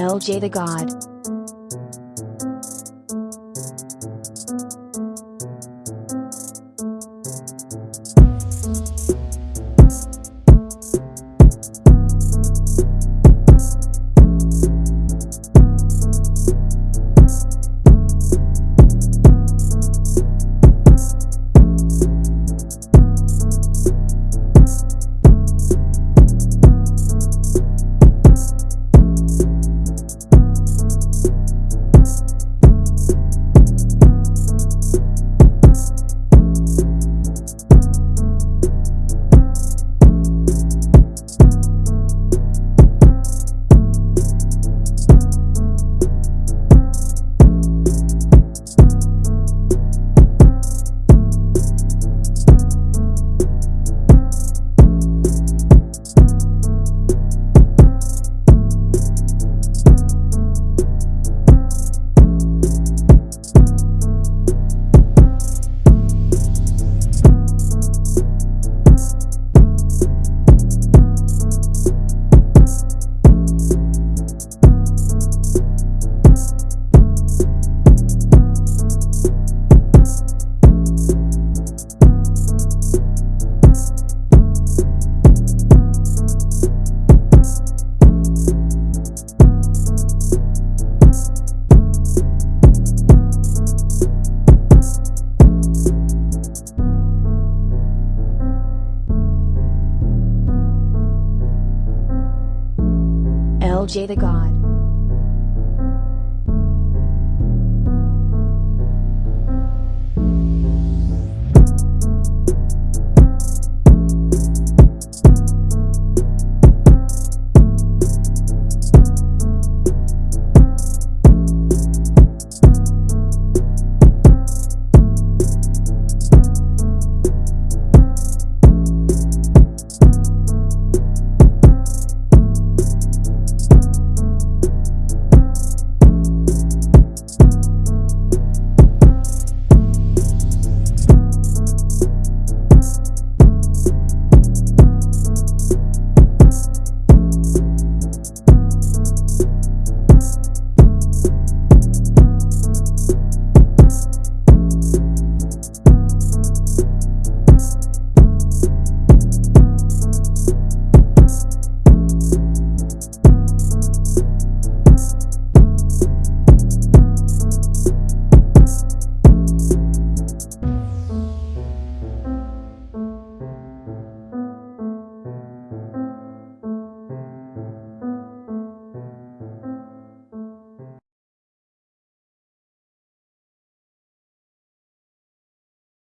LJ the God. LJ the God.